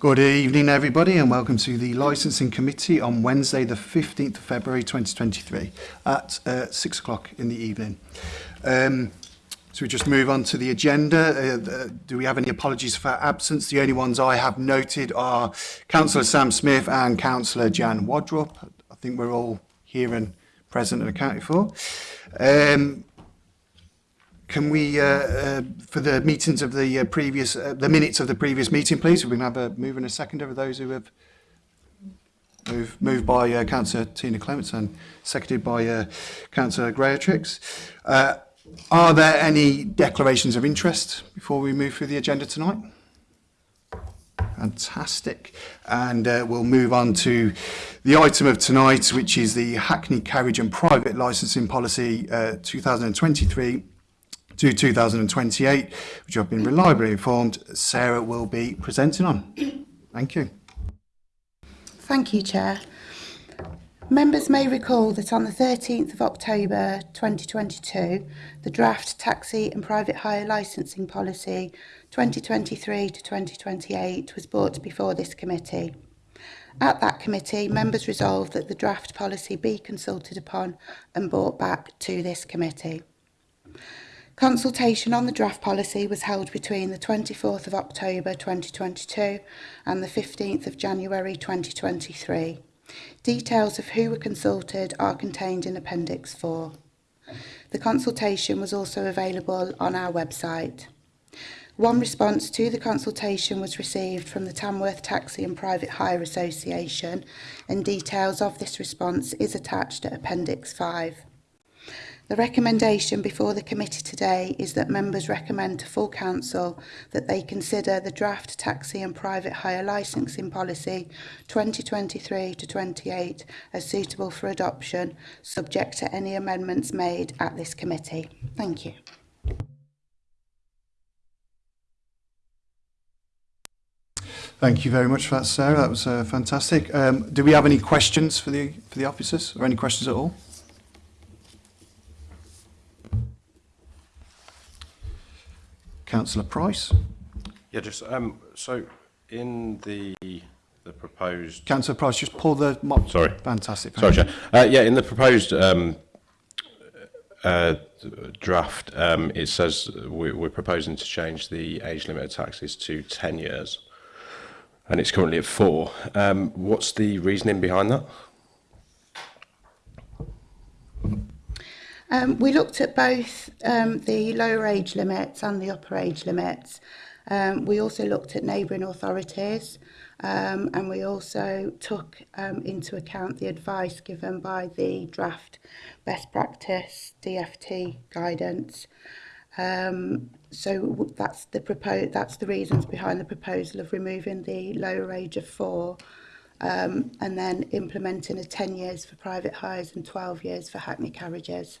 Good evening everybody and welcome to the Licensing Committee on Wednesday the 15th of February 2023 at uh, 6 o'clock in the evening. Um, so we just move on to the agenda. Uh, uh, do we have any apologies for absence? The only ones I have noted are Councillor Sam Smith and Councillor Jan Wadrop. I think we're all here and present and accounted for. Um, Can we, uh, uh, for the meetings of the uh, previous, uh, the minutes of the previous meeting, please? We can have a move and a second over those who have Moved, moved by uh, Councillor Tina Clements and seconded by uh, Councillor Greatrix. Uh, are there any declarations of interest before we move through the agenda tonight? Fantastic. And uh, we'll move on to the item of tonight, which is the Hackney Carriage and Private Licensing Policy uh, 2023 to 2028, which I've been reliably informed Sarah will be presenting on. Thank you. Thank you, Chair. Members may recall that on the 13th of October 2022, the draft taxi and private hire licensing policy 2023 to 2028 was brought before this committee. At that committee, members resolved that the draft policy be consulted upon and brought back to this committee. Consultation on the draft policy was held between the 24th of October 2022 and the 15th of January 2023. Details of who were consulted are contained in Appendix 4. The consultation was also available on our website. One response to the consultation was received from the Tamworth Taxi and Private Hire Association and details of this response is attached at Appendix 5. The recommendation before the committee today is that members recommend to full council that they consider the draft taxi and private hire licensing policy 2023 to 28 as suitable for adoption subject to any amendments made at this committee. Thank you. Thank you very much for that, Sarah. That was uh, fantastic. Um, do we have any questions for the for the officers or any questions at all? Councillor Price. Yeah, just um, so in the the proposed. Councillor Price, just pull the mop. Sorry. Fantastic. Sorry, Chair. Uh, yeah, in the proposed um, uh, draft, um, it says we, we're proposing to change the age limit of taxes to 10 years, and it's currently at four. Um, what's the reasoning behind that? Um, we looked at both um, the lower age limits and the upper age limits. Um, we also looked at neighbouring authorities um, and we also took um, into account the advice given by the draft best practice DFT guidance. Um, so that's the that's the reasons behind the proposal of removing the lower age of four um, and then implementing a 10 years for private hires and 12 years for hackney carriages.